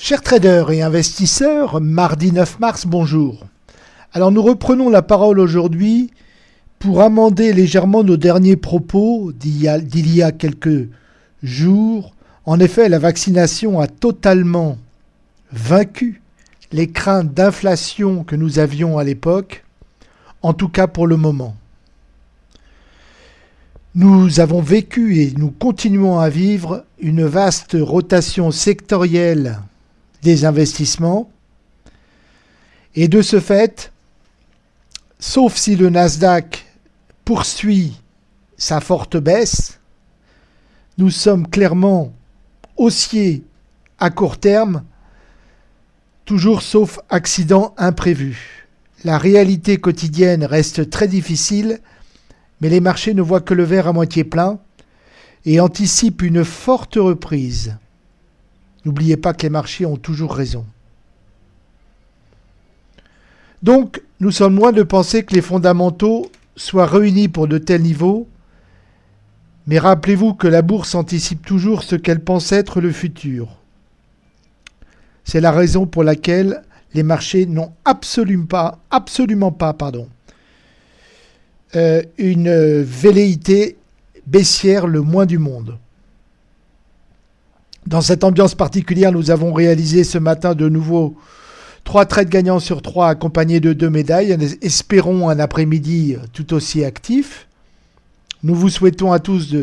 Chers traders et investisseurs, mardi 9 mars, bonjour. Alors nous reprenons la parole aujourd'hui pour amender légèrement nos derniers propos d'il y, a quelques jours. En effet, la vaccination a totalement vaincu les craintes d'inflation que nous avions à l'époque, en tout cas pour le moment. Nous avons vécu et nous continuons à vivre une vaste rotation sectorielle des investissements. Et de ce fait, sauf si le Nasdaq poursuit sa forte baisse, nous sommes clairement haussiers à court terme, toujours sauf accident imprévu. La réalité quotidienne reste très difficile, mais les marchés ne voient que le verre à moitié plein et anticipent une forte reprise. N'oubliez pas que les marchés ont toujours raison. Donc, nous sommes loin de penser que les fondamentaux soient réunis pour de tels niveaux, mais rappelez-vous que la bourse anticipe toujours ce qu'elle pense être le futur. C'est la raison pour laquelle les marchés n'ont absolument pas, absolument pas, pardon, euh, une velléité baissière le moins du monde. Dans cette ambiance particulière, nous avons réalisé ce matin de nouveau trois trades gagnants sur trois accompagnés de deux médailles. Espérons un après-midi tout aussi actif. Nous vous souhaitons à tous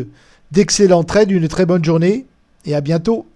d'excellents trades, une très bonne journée et à bientôt.